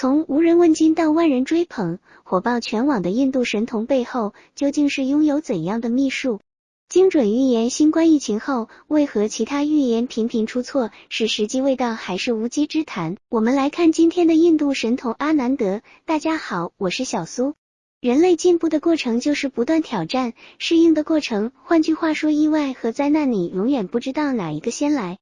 从无人问津到万人追捧，火爆全网的印度神童背后，究竟是拥有怎样的秘术？精准预言新冠疫情后，为何其他预言频频出错？是时机未到，还是无稽之谈？我们来看今天的印度神童阿南德。大家好，我是小苏。人类进步的过程就是不断挑战、适应的过程。换句话说，意外和灾难，你永远不知道哪一个先来。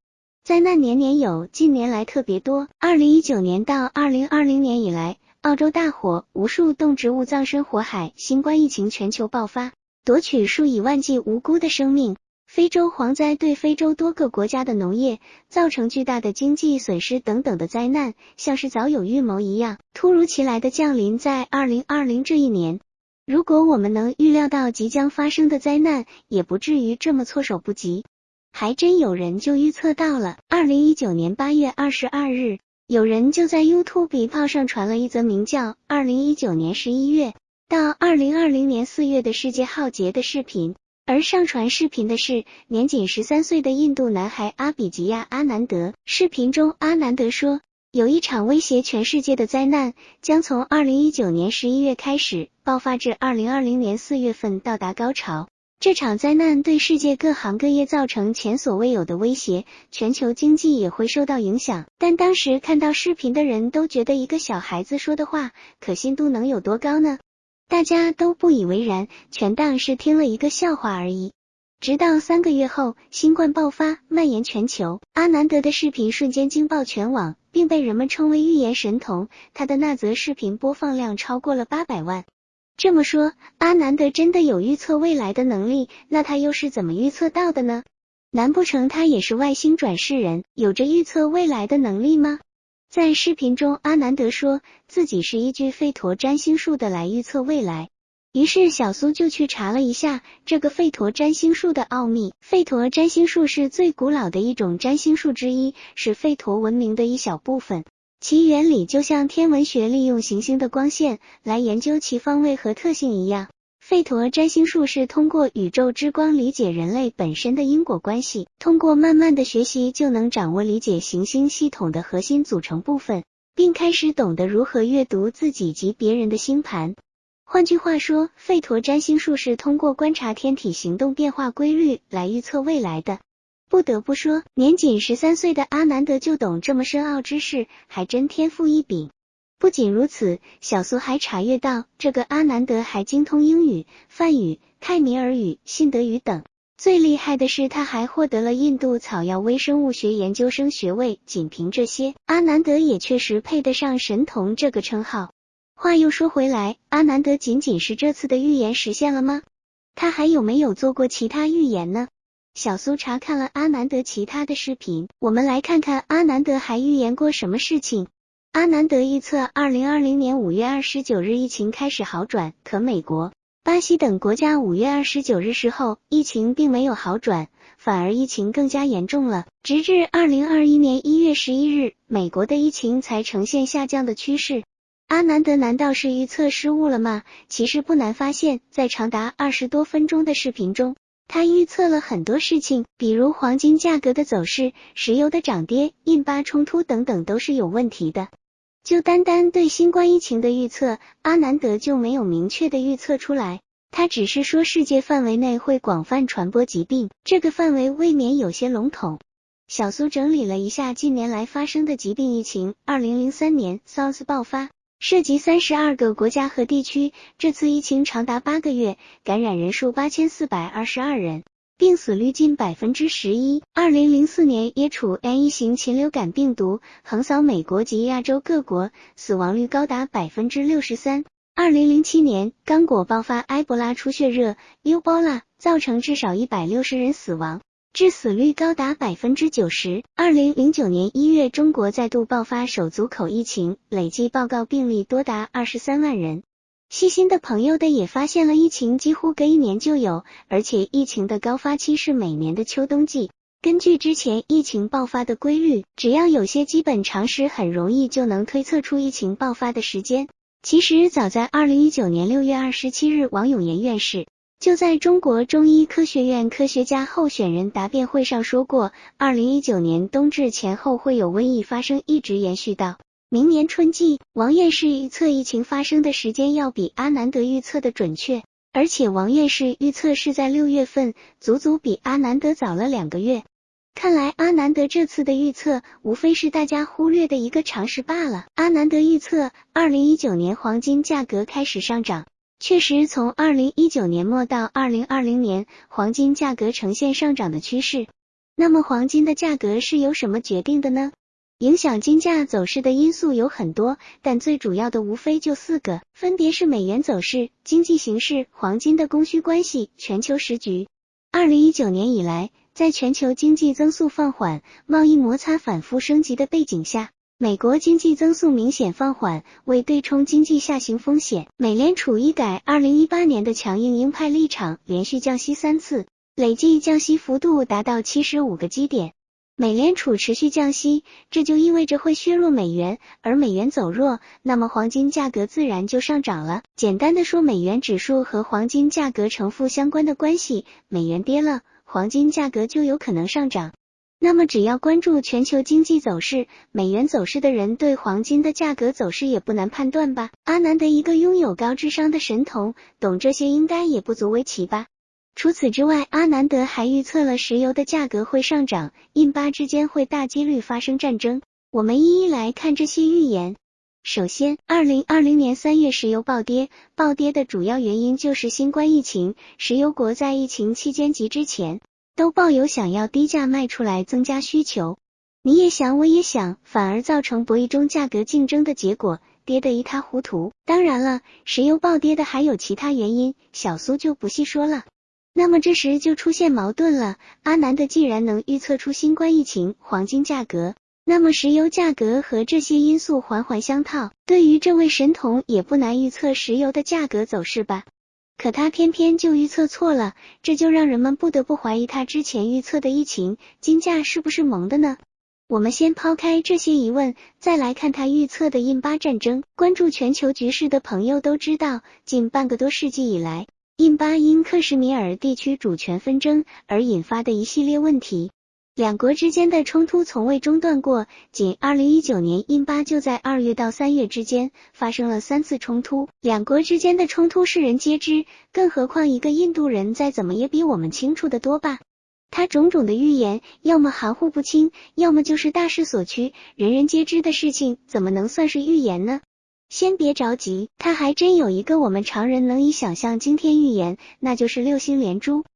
灾难年年有，近年来特别多。二零一九年到二零二零年以来，澳洲大火，无数动植物葬身火海，新冠疫情全球爆发。夺取数以万计无辜的生命，非洲蝗灾对非洲多个国家的农业造成巨大的经济损失等等的灾难，像是早有预谋一样，突如其来的降临在二零二零这一年。如果我们能预料到即将发生的灾难，也不至于这么措手不及。还真有人就预测到了。二零一九年八月二十二日，有人就在 YouTube 炮上传了一则名叫《二零一九年十一月》。到二零二零年四月的世界浩劫的视频，而上传视频的是年仅十三岁的印度男孩阿比吉亚阿南德。视频中，阿南德说，有一场威胁全世界的灾难将从二零一九年十一月开始爆发，至二零二零年四月份到达高潮。这场灾难对世界各行各业造成前所未有的威胁，全球经济也会受到影响。但当时看到视频的人都觉得，一个小孩子说的话，可信度能有多高呢？大家都不以为然，全当是听了一个笑话而已。直到三个月后，新冠爆发，蔓延全球，阿南德的视频瞬间惊爆全网，并被人们称为预言神童。他的那则视频播放量超过了八百万。这么说，阿南德真的有预测未来的能力？那他又是怎么预测到的呢？难不成他也是外星转世人，有着预测未来的能力吗？在视频中，阿南德说自己是依据吠陀占星术的来预测未来。于是小苏就去查了一下这个吠陀占星术的奥秘。吠陀占星术是最古老的一种占星术之一，是吠陀文明的一小部分。其原理就像天文学利用行星的光线来研究其方位和特性一样。费陀占星术是通过宇宙之光理解人类本身的因果关系，通过慢慢的学习就能掌握理解行星系统的核心组成部分，并开始懂得如何阅读自己及别人的星盘。换句话说，费陀占星术是通过观察天体行动变化规律来预测未来的。不得不说，年仅十三岁的阿南德就懂这么深奥知识，还真天赋异禀。不仅如此，小苏还查阅到，这个阿南德还精通英语、梵语、泰米尔语、信德语等。最厉害的是，他还获得了印度草药微生物学研究生学位。仅凭这些，阿南德也确实配得上神童这个称号。话又说回来，阿南德仅仅是这次的预言实现了吗？他还有没有做过其他预言呢？小苏查看了阿南德其他的视频，我们来看看阿南德还预言过什么事情。阿南德预测，二零二零年五月二十九日疫情开始好转，可美国、巴西等国家五月二十九日时候疫情并没有好转，反而疫情更加严重了。直至二零二一年一月十一日，美国的疫情才呈现下降的趋势。阿南德难道是预测失误了吗？其实不难发现，在长达二十多分钟的视频中，他预测了很多事情，比如黄金价格的走势、石油的涨跌、印巴冲突等等，都是有问题的。就单单对新冠疫情的预测，阿南德就没有明确的预测出来。他只是说世界范围内会广泛传播疾病，这个范围未免有些笼统。小苏整理了一下近年来发生的疾病疫情：二零零三年 SARS 爆发，涉及三十二个国家和地区，这次疫情长达八个月，感染人数八千四百二十二人。病死率近百分之十一。二零零四年，耶楚 N 一型禽流感病毒横扫美国及亚洲各国，死亡率高达百分之六十三。二零零七年，刚果爆发埃博拉出血热 （Ebola），造成至少一百六十人死亡，致死率高达百分之九十。二零零九年一月，中国再度爆发手足口疫情，累计报告病例多达二十三万人。细心的朋友的也发现了，疫情几乎隔一年就有，而且疫情的高发期是每年的秋冬季。根据之前疫情爆发的规律，只要有些基本常识，很容易就能推测出疫情爆发的时间。其实早在二零一九年六月二十七日，王永岩院士就在中国中医科学院科学家候选人答辩会上说过，二零一九年冬至前后会有瘟疫发生，一直延续到。明年春季，王院士预测疫情发生的时间要比阿南德预测的准确，而且王院士预测是在六月份，足足比阿南德早了两个月。看来阿南德这次的预测无非是大家忽略的一个常识罢了。阿南德预测，二零一九年黄金价格开始上涨，确实从二零一九年末到二零二零年，黄金价格呈现上涨的趋势。那么黄金的价格是由什么决定的呢？影响金价走势的因素有很多，但最主要的无非就四个，分别是美元走势、经济形势、黄金的供需关系、全球时局。二零一九年以来。在全球经济增速放缓、贸易摩擦反复升级的背景下，美国经济增速明显放缓。为对冲经济下行风险，美联储一改二零一八年的强硬鹰派立场，连续降息三次，累计降息幅度达到七十五个基点。美联储持续降息，这就意味着会削弱美元，而美元走弱，那么黄金价格自然就上涨了。简单的说，美元指数和黄金价格呈负相关的关系，美元跌了。黄金价格就有可能上涨。那么，只要关注全球经济走势、美元走势的人，对黄金的价格走势也不难判断吧？阿南德一个拥有高智商的神童，懂这些应该也不足为奇吧？除此之外，阿南德还预测了石油的价格会上涨，印巴之间会大几率发生战争。我们一一来看这些预言。首先，二零二零年三月石油暴跌，暴跌的主要原因就是新冠疫情。石油国在疫情期间及之前都抱有想要低价卖出来增加需求。你也想，我也想，反而造成博弈中价格竞争的结果，跌得一塌糊涂。当然了，石油暴跌的还有其他原因，小苏就不细说了。那么这时就出现矛盾了，阿南的既然能预测出新冠疫情、黄金价格。那么石油价格和这些因素环环相套，对于这位神童也不难预测石油的价格走势吧？可他偏偏就预测错了，这就让人们不得不怀疑他之前预测的疫情、金价是不是蒙的呢？我们先抛开这些疑问，再来看他预测的印巴战争。关注全球局势的朋友都知道，近半个多世纪以来，印巴因克什米尔地区主权纷争而引发的一系列问题。两国之间的冲突从未中断过，仅二零一九年，印巴就在二月到三月之间发生了三次冲突。两国之间的冲突世人皆知，更何况一个印度人再怎么也比我们清楚的多吧？他种种的预言，要么含糊不清，要么就是大势所趋，人人皆知的事情，怎么能算是预言呢？先别着急，他还真有一个我们常人能以想象惊天预言，那就是六星连珠。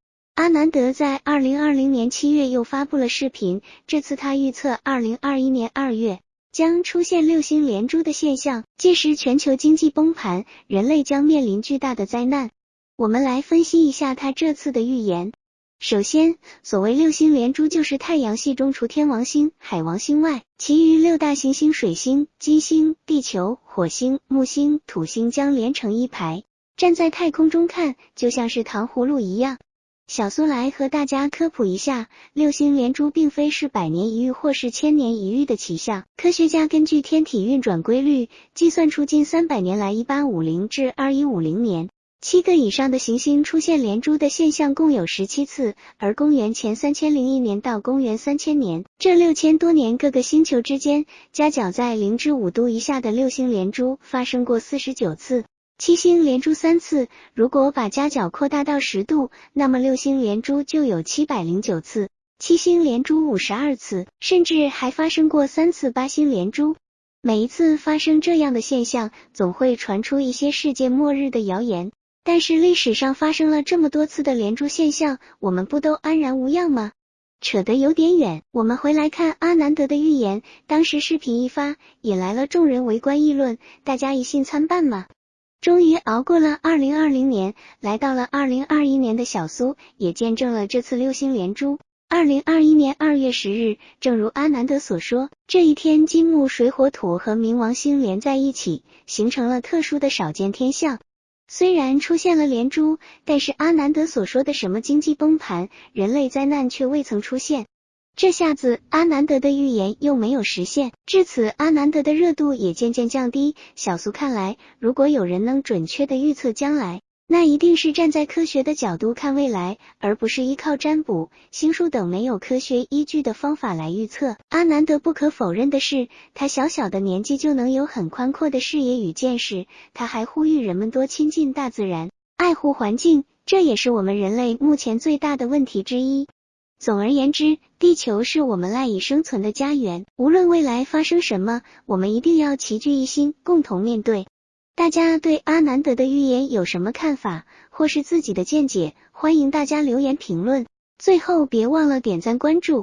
阿南德在二零二零年七月又发布了视频，这次他预测二零二一年二月将出现六星连珠的现象，届时全球经济崩盘，人类将面临巨大的灾难。我们来分析一下他这次的预言。首先，所谓六星连珠，就是太阳系中除天王星、海王星外，其余六大行星水星、金星、地球、火星、木星、土星将连成一排，站在太空中看，就像是糖葫芦一样。小苏来和大家科普一下，六星连珠并非是百年一遇或是千年一遇的奇象。科学家根据天体运转规律，计算出近三百年来（一八五零至二一五零年）七个以上的行星出现连珠的现象共有十七次，而公元前三千零一年到公元三千年这六千多年，各个星球之间夹角在零至五度以下的六星连珠发生过四十九次。七星连珠三次，如果把夹角扩大到十度，那么六星连珠就有七百零九次。七星连珠五十二次，甚至还发生过三次八星连珠。每一次发生这样的现象，总会传出一些世界末日的谣言。但是历史上发生了这么多次的连珠现象，我们不都安然无恙吗？扯得有点远，我们回来看阿南德的预言。当时视频一发，引来了众人围观议论，大家一信参半嘛。终于熬过了二零二零年，来到了二零二一年的小苏也见证了这次六星连珠。二零二一年二月十日，正如阿南德所说，这一天金木水火土和冥王星连在一起，形成了特殊的少见天象。虽然出现了连珠，但是阿南德所说的什么经济崩盘、人类灾难却未曾出现。这下子，阿南德的预言又没有实现，至此，阿南德的热度也渐渐降低。小苏看来，如果有人能准确的预测将来，那一定是站在科学的角度看未来，而不是依靠占卜、星术等没有科学依据的方法来预测。阿南德不可否认的是，他小小的年纪就能有很宽阔的视野与见识。他还呼吁人们多亲近大自然，爱护环境，这也是我们人类目前最大的问题之一。总而言之，地球是我们赖以生存的家园，无论未来发生什么，我们一定要齐聚一心，共同面对。大家对阿南德的预言有什么看法，或是自己的见解？欢迎大家留言评论。最后别忘了点赞关注，